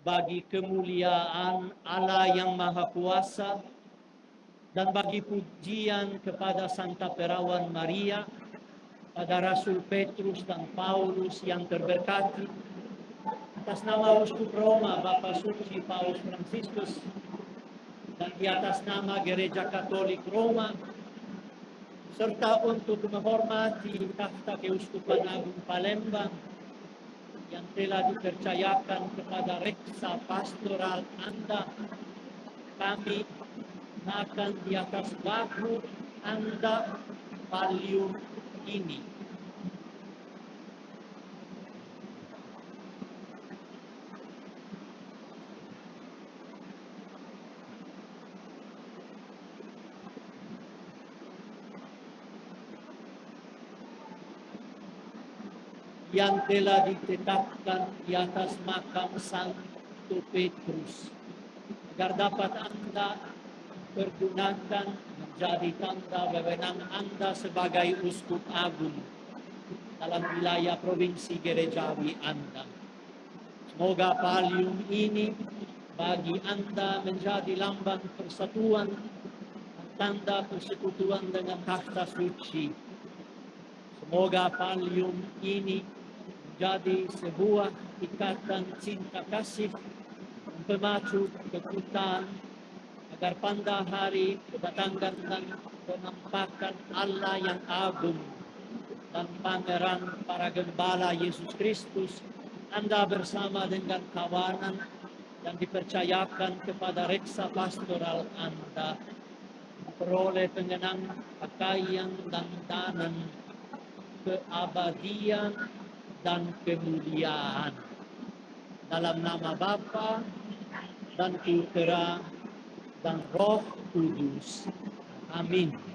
bagi kemuliaan Allah yang Maha Kuasa, dan bagi pujian kepada Santa Perawan Maria, pada Rasul Petrus dan Paulus yang terberkati, atas nama Uskup Roma Bapak Suci Paulus Franciscus, dan di atas nama Gereja Katolik Roma, serta untuk menghormati takhta Keuskupan Agung Palembang yang telah dipercayakan kepada reksa pastoral Anda, kami akan di atas bahu Anda palium ini. Yang telah ditetapkan di atas makam Santo Petrus agar dapat Anda pergunakan menjadi tanda wewenang Anda sebagai uskup agung dalam wilayah provinsi gerejawi Anda. Semoga palium ini bagi Anda menjadi lambang persatuan tanda persekutuan dengan takhta suci. Semoga palium ini jadi sebuah ikatan cinta kasih pemacu kekuatan agar pada hari kedatangan dan penampakan Allah yang agung. Dan pangeran para gembala Yesus Kristus Anda bersama dengan kawanan yang dipercayakan kepada reksa pastoral Anda peroleh pengenang pakaian dan danan keabadian dan kemuliaan. Dalam nama Bapa dan Putera dan Roh Kudus. Amin.